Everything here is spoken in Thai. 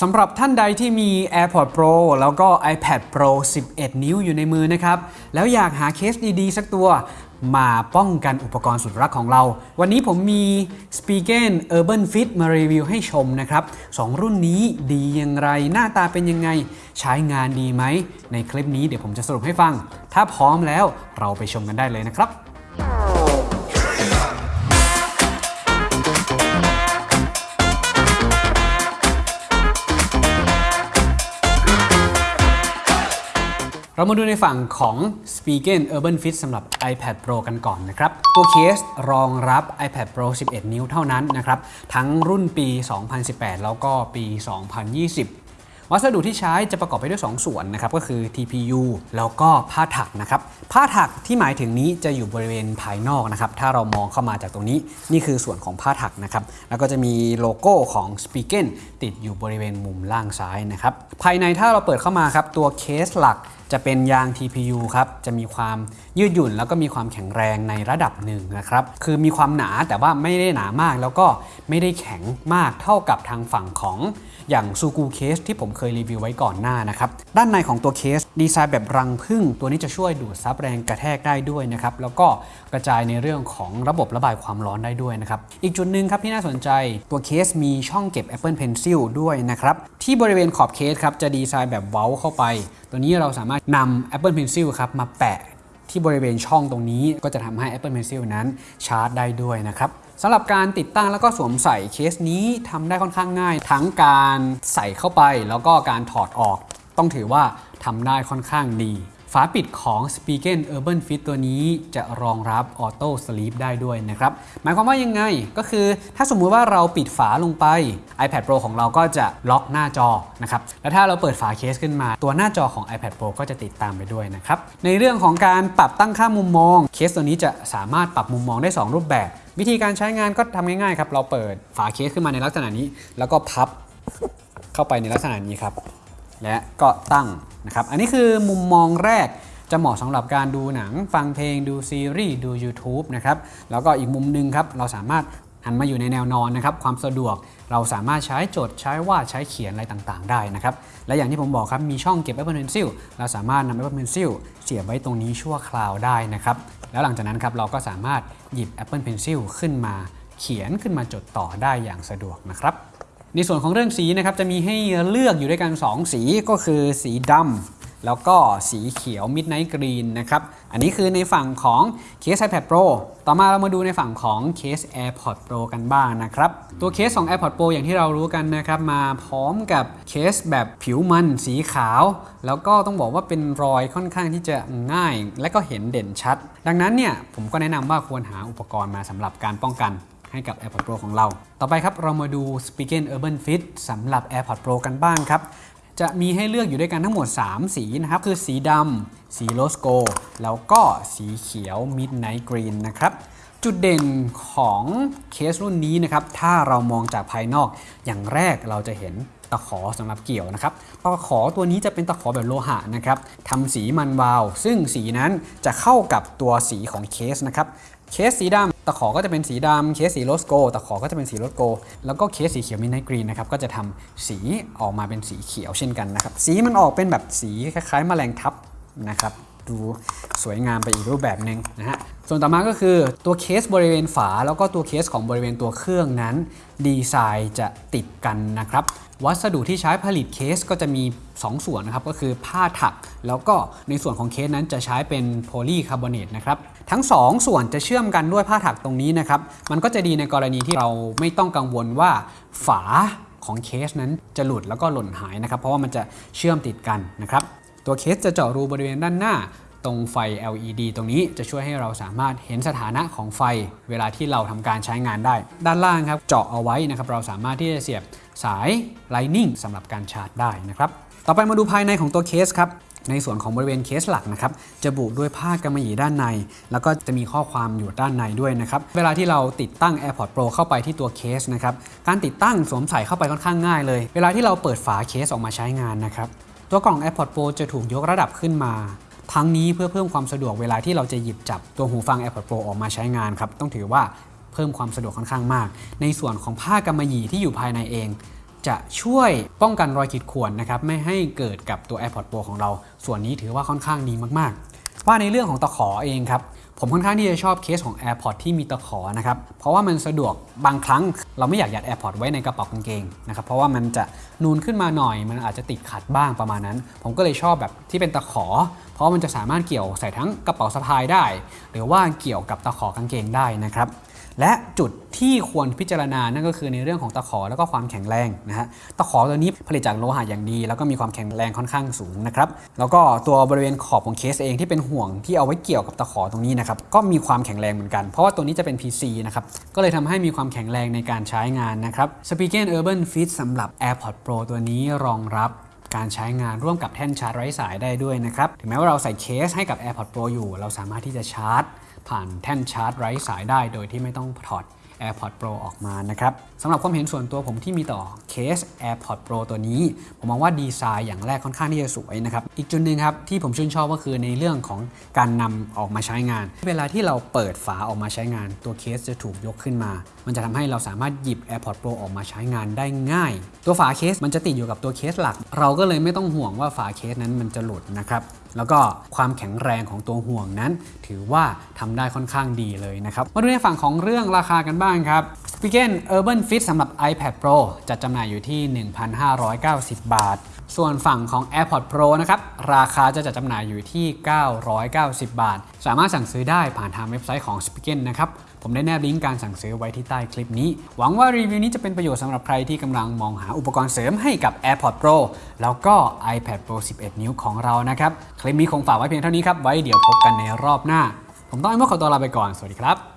สำหรับท่านใดที่มี AirPods Pro แล้วก็ iPad Pro 11 นิ้วอยู่ในมือนะครับ แล้วอยากหาเคสดีๆ สักตัว มาป้องกันอุปกรณ์สุดรักของเรา วันนี้ผมมี s p e g e n Urban Fit มารีวิวให้ชมนะครับสองรุ่นนี้ดีอย่างไร หน้าตาเป็นยังไง ใช้งานดีไหม ในคลิปนี้เดี๋ยวผมจะสรุปให้ฟัง ถ้าพร้อมแล้วเราไปชมกันได้เลยนะครับ เรามาดูในฝั่งของ s p e g e n Urban Fit สำหรับ iPad Pro กันก่อนนะครับ ตัวเคสรองรับ iPad Pro 11 นิ้วเท่านั้นนะครับ ทั้งรุ่นปี 2018 แล้วก็ปี 2020วัสดุที่ใช้จะประกอบไปด้วย 2 ส่วนนะครับก็คือ TPU แล้วก็ผ้าถักนะครับผ้าถักที่หมายถึงนี้จะอยู่บริเวณภายนอกนะครับถ้าเรามองเข้ามาจากตรงนี้นี่คือส่วนของผ้าถักนะครับแล้วก็จะมีโลโก้ของ s p e g e n ติดอยู่บริเวณมุมล่างซ้ายนะครับภายในถ้าเราเปิดเข้ามาครับตัวเคสหลัก จะเป็นยาง TPU ครับ จะมีความยืดหยุ่นแล้วก็มีความแข็งแรงในระดับหนึ่งนะครับ คือมีความหนาแต่ว่าไม่ได้หนามาก แล้วก็ไม่ได้แข็งมากเท่ากับทางฝั่งของอย่างซูกูเคสที่ผมเคยรีวิวไว้ก่อนหน้านะครับ ด้านในของตัวเคสดีไซน์แบบรังผึ้ง ตัวนี้จะช่วยดูดซับแรงกระแทกได้ด้วยนะครับ แล้วก็กระจายในเรื่องของระบบระบายความร้อนได้ด้วยนะครับ อีกจุดหนึ่งครับที่น่าสนใจตัวเคสมีช่องเก็บ Apple Pencil ด้วยนะครับ ที่บริเวณขอบเคสครับจะดีไซน์แบบเว้าเข้าไป ตัวนี้เราสามารถนำ Apple Pencil ครับมาแปะที่บริเวณช่องตรงนี้ก็จะทำให้ Apple Pencil นั้นชาร์จได้ด้วยนะครับสำหรับการติดตั้งแล้วก็สวมใส่เคสนี้ทำได้ค่อนข้างง่าย ทั้งการใส่เข้าไปแล้วก็การถอดออก ต้องถือว่าทำได้ค่อนข้างดี ฝาปิดของ s p e g e n Urban Fit ตัวนี้จะรองรับ Auto Sleep ได้ด้วยนะครับ หมายความว่ายังไงก็คือถ้าสมมุติว่าเราปิดฝาลงไป iPad Pro ของเราก็จะล็อกหน้าจอนะครับ และถ้าเราเปิดฝาเคสขึ้นมา ตัวหน้าจอของ iPad Pro ก็จะติดตามไปด้วยนะครับ ในเรื่องของการปรับตั้งค่ามุมมอง เคสตัวนี้จะสามารถปรับมุมมองได้ 2 รูปแบบ วิธีการใช้งานก็ทำง่ายๆครับ เราเปิดฝาเคสขึ้นมาในลักษณะนี้ แล้วก็พับเข้าไปในลักษณะนี้ครับ และก็ตั้งนะครับ อันนี้คือมุมมองแรกจะเหมาะสำหรับการดูหนัง ฟังเพลงดูซีรีส์ดู YouTube นะครับแล้วก็อีกมุมหนึงครับเราสามารถหันมาอยู่ในแนวนอนนะครับความสะดวกเราสามารถใช้จดใช้วาดใช้เขียนอะไรต่างๆ ได้นะครับและอย่างที่ผมบอกครับมีช่องเก็บ Apple Pencil เราสามารถนำ Apple Pencil เสียบไว้ตรงนี้ชั่วคราวได้นะครับแล้วหลังจากนั้นครับเราก็สามารถหยิบ Apple Pencil ขึ้นมาเขียนขึ้นมาจดต่อได้อย่างสะดวกนะครับ ในส่วนของเรื่องสีนะครับจะมีให้เลือกอยู่ด้วยกัน 2 สีก็คือสีดำแล้วก็สีเขียว Midnight Green นะครับ อันนี้คือในฝั่งของเคส iPad Pro ต่อมาเรามาดูในฝั่งของเคส AirPods Pro กันบ้างนะครับ ตัวเคสของ AirPods Pro อย่างที่เรารู้กันนะครับ มาพร้อมกับเคสแบบผิวมันสีขาว แล้วก็ต้องบอกว่าเป็นรอยค่อนข้างที่จะง่าย และก็เห็นเด่นชัด ดังนั้นเนี่ยผมก็แนะนำว่าควรหาอุปกรณ์มาสำหรับการป้องกัน ให้กับ AirPods Pro ของเรา ต่อไปครับเรามาดู s p e a k e n Urban Fit สำหรับ AirPods Pro กันบ้างครับ จะมีให้เลือกอยู่ด้วยกันทั้งหมด 3 สีนะครับ คือสีดำสีโลสโก แล้วก็สีเขียว Midnight Green นะครับจุดเด่นของเคสรุ่นนี้นะครับ ถ้าเรามองจากภายนอก อย่างแรกเราจะเห็นตะขอสำหรับเกี่ยวนะครับ ตะขอตัวนี้จะเป็นตะขอแบบโลหะนะครับทำสีมันวาว ซึ่งสีนั้นจะเข้ากับตัวสีของเคสนะครับ เคสสีดำตะขอก็จะเป็นสีดำเคสสี rose gold ตะขอก็จะเป็นสี rose gold แล้วก็เคสสีเขียว midnight green นะครับก็จะทำสีออกมาเป็นสีเขียวเช่นกันนะครับสีมันออกเป็นแบบสีคล้ายๆแมลงทับนะครับ ดูสวยงามไปอีกรูปแบบหนึ่งนะฮะส่วนต่อมาก็คือตัวเคสบริเวณฝา แล้วก็ตัวเคสของบริเวณตัวเครื่องนั้น ดีไซน์จะติดกันนะครับ วัสดุที่ใช้ผลิตเคสก็จะมี 2 ส่วนนะครับ ก็คือผ้าถัก แล้วก็ในส่วนของเคสนั้นจะใช้เป็นโพลีคาร์บอเนตนะครับ ทั้ง 2 ส่วนจะเชื่อมกันด้วยผ้าถักตรงนี้นะครับ มันก็จะดีในกรณีที่เราไม่ต้องกังวลว่าฝาของเคสนั้นจะหลุดแล้วก็หล่นหายนะครับ เพราะว่ามันจะเชื่อมติดกันนะครับตัวเคสจะเจาะรูบริเวณด้านหน้า ตรงไฟ LED ตรงนี้จะช่วยให้เราสามารถเห็นสถานะของไฟ เวลาที่เราทำการใช้งานได้ ด้านล่างครับเจาะเอาไว้นะครับเราสามารถที่จะเสียบสาย Lightning สำหรับการชาร์จได้นะครับต่อไปมาดูภายในของตัวเคสครับในส่วนของบริเวณเคสหลักนะครับจะบุด้วยผ้ากำมะหยี่ด้านใน แล้วก็จะมีข้อความอยู่ด้านในด้วยนะครับเวลาที่เราติดตั้ง AirPods Pro เข้าไปที่ตัวเคสนะครับการติดตั้งสวมใส่เข้าไปค่อนข้างง่ายเลย เวลาที่เราเปิดฝาเคสออกมาใช้งานนะครับตัวกล่อง AirPods Pro จะถูกยกระดับขึ้นมา ทั้งนี้เพื่อเพิ่มความสะดวกเวลาที่เราจะหยิบจับตัวหูฟัง AirPods Pro ออกมาใช้งานครับต้องถือว่าเพิ่มความสะดวกค่อนข้างมาก ในส่วนของผ้ากำมะหยี่ที่อยู่ภายในเอง จะช่วยป้องกันรอยขีดข่วนนะครับไม่ให้เกิดกับตัว AirPods Pro ของเรา ส่วนนี้ถือว่าค่อนข้างดีมากๆ ว่าในเรื่องของตะขอเองครับ ผมค่อนข้างที่จะชอบเคสของ AirPods ที่มีตะขอนะครับ เพราะว่ามันสะดวกบางครั้งเราไม่อยากยัด AirPods ไว้ในกระเป๋ากางเกงนะครับ เพราะว่ามันจะนูนขึ้นมาหน่อย มันอาจจะติดขัดบ้างประมาณนั้น ผมก็เลยชอบแบบที่เป็นตะขอ เพราะมันจะสามารถเกี่ยวใส่ทั้งกระเป๋าสะพายได้ หรือว่าเกี่ยวกับตะขอกางเกงได้นะครับ และจุดที่ควรพิจารณานั่นก็คือในเรื่องของตะขอแล้วก็ความแข็งแรงนะฮะตะขอตัวนี้ผลิตจากโลหะอย่างดี แล้วก็มีความแข็งแรงค่อนข้างสูงนะครับแล้วก็ตัวบริเวณขอบของเคสเองที่เป็นห่วงที่เอาไว้เกี่ยวกับตะขอตรงนี้นะครับก็มีความแข็งแรงเหมือนกัน เพราะว่าตัวนี้จะเป็น PC นะครับก็เลยทำให้มีความแข็งแรงในการใช้งานนะครับ s p e a k e n Urban Fit สำหรับ AirPods Pro ตัวนี้รองรับ การใช้งานร่วมกับแท่นชาร์จไร้สายได้ด้วยนะครับ ถึงแม้ว่าเราใส่เคสให้กับ AirPods Pro อยู่ เราสามารถที่จะชาร์จ ผ่านแท่นชาร์จไร้สายได้ โดยที่ไม่ต้องถอด AirPods Pro ออกมานะครับสำหรับความเห็นส่วนตัวผมที่มีต่อเคส AirPods Pro ตัวนี้ ผมมองว่าดีไซน์อย่างแรกค่อนข้างที่จะสวยนะครับ อีกจุดหนึ่งครับที่ผมชื่นชอบก็คือในเรื่องของการนำออกมาใช้งาน เวลาที่เราเปิดฝาออกมาใช้งาน ตัวเคสจะถูกยกขึ้นมา มันจะทำให้เราสามารถหยิบ AirPods Pro ออกมาใช้งานได้ง่าย ตัวฝาเคสมันจะติดอยู่กับตัวเคสหลัก เราก็เลยไม่ต้องห่วงว่าฝาเคสนั้นมันจะหลุดนะครับ แล้วก็ความแข็งแรงของตัวห่วงนั้น ถือว่าทำได้ค่อนข้างดีเลยนะครับ มาดูในฝั่งของเรื่องราคากันบ้างครับ s p e a k e n Urban Fit สำหรับ iPad Pro จัดจำหน่ายอยู่ที่ 1,590 บาท ส่วนฝั่งของ AirPods Pro นะครับ ราคาจะจัดจำหน่ายอยู่ที่ 990 บาท สามารถสั่งซื้อได้ผ่านทางเว็บไซต์ของ s p e a k e n นะครับ ผมได้แนบลิงก์การสั่งซื้อไว้ที่ใต้คลิปนี้ หวังว่ารีวิวนี้จะเป็นประโยชน์สำหรับใครที่กำลังมองหาอุปกรณ์เสริมให้กับ AirPods Pro แล้วก็ iPad Pro 11 นิ้วของเรานะครับ คลิปนี้คงฝากไว้เพียงเท่านี้ครับ ไว้เดี๋ยวพบกันในรอบหน้า ผมต้องไอ้เมื่อขอตัวลาไปก่อน สวัสดีครับ